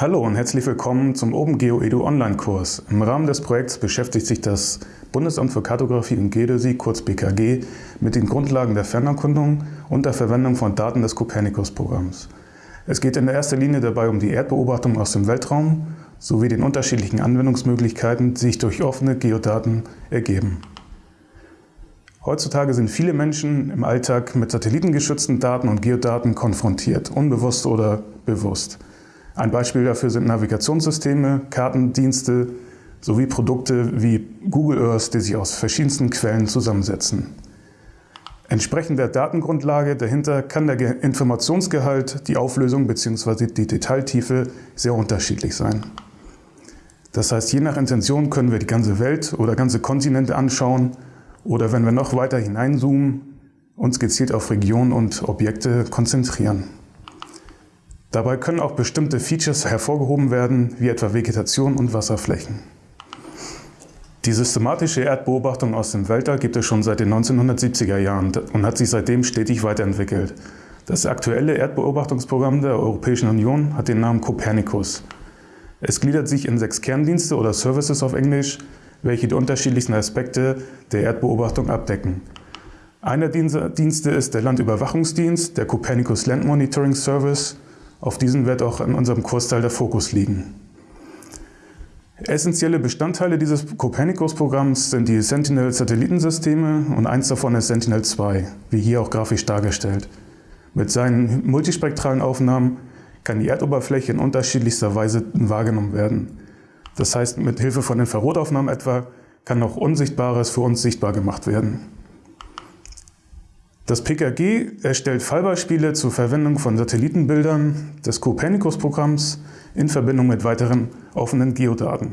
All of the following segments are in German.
Hallo und herzlich willkommen zum OpenGeo Edu Online-Kurs. Im Rahmen des Projekts beschäftigt sich das Bundesamt für Kartografie und Geodäsie, kurz BKG, mit den Grundlagen der Fernerkundung und der Verwendung von Daten des Copernicus-Programms. Es geht in erster Linie dabei um die Erdbeobachtung aus dem Weltraum sowie den unterschiedlichen Anwendungsmöglichkeiten, die sich durch offene Geodaten ergeben. Heutzutage sind viele Menschen im Alltag mit satellitengeschützten Daten und Geodaten konfrontiert, unbewusst oder bewusst. Ein Beispiel dafür sind Navigationssysteme, Kartendienste sowie Produkte wie Google Earth, die sich aus verschiedensten Quellen zusammensetzen. Entsprechend der Datengrundlage dahinter kann der Informationsgehalt, die Auflösung bzw. die Detailtiefe sehr unterschiedlich sein. Das heißt, je nach Intention können wir die ganze Welt oder ganze Kontinente anschauen oder wenn wir noch weiter hineinzoomen, uns gezielt auf Regionen und Objekte konzentrieren. Dabei können auch bestimmte Features hervorgehoben werden, wie etwa Vegetation und Wasserflächen. Die systematische Erdbeobachtung aus dem Weltall gibt es schon seit den 1970er Jahren und hat sich seitdem stetig weiterentwickelt. Das aktuelle Erdbeobachtungsprogramm der Europäischen Union hat den Namen Copernicus. Es gliedert sich in sechs Kerndienste oder Services auf Englisch, welche die unterschiedlichsten Aspekte der Erdbeobachtung abdecken. Einer dieser Dienste ist der Landüberwachungsdienst, der Copernicus Land Monitoring Service, auf diesen wird auch in unserem Kursteil der Fokus liegen. Essentielle Bestandteile dieses Copernicus-Programms sind die Sentinel-Satellitensysteme und eins davon ist Sentinel-2, wie hier auch grafisch dargestellt. Mit seinen multispektralen Aufnahmen kann die Erdoberfläche in unterschiedlichster Weise wahrgenommen werden. Das heißt, mit Hilfe von Infrarotaufnahmen etwa kann auch Unsichtbares für uns sichtbar gemacht werden. Das PKG erstellt Fallbeispiele zur Verwendung von Satellitenbildern des Copernicus-Programms in Verbindung mit weiteren offenen Geodaten.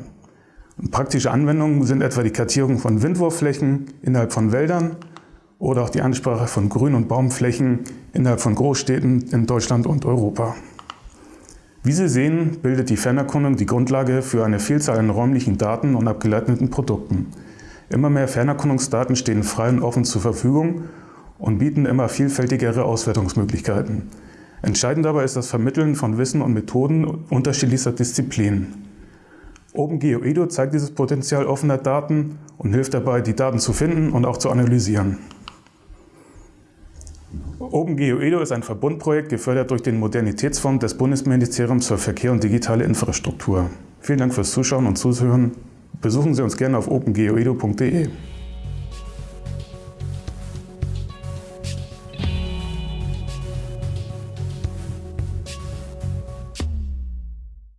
Praktische Anwendungen sind etwa die Kartierung von Windwurfflächen innerhalb von Wäldern oder auch die Ansprache von Grün- und Baumflächen innerhalb von Großstädten in Deutschland und Europa. Wie Sie sehen, bildet die Fernerkundung die Grundlage für eine Vielzahl an räumlichen Daten und abgeleiteten Produkten. Immer mehr Fernerkundungsdaten stehen frei und offen zur Verfügung und bieten immer vielfältigere Auswertungsmöglichkeiten. Entscheidend dabei ist das Vermitteln von Wissen und Methoden unterschiedlichster Disziplinen. OpenGeoEDO zeigt dieses Potenzial offener Daten und hilft dabei, die Daten zu finden und auch zu analysieren. OpenGeoEDO ist ein Verbundprojekt, gefördert durch den Modernitätsfonds des Bundesministeriums für Verkehr und digitale Infrastruktur. Vielen Dank fürs Zuschauen und Zuhören. Besuchen Sie uns gerne auf opengeoedo.de.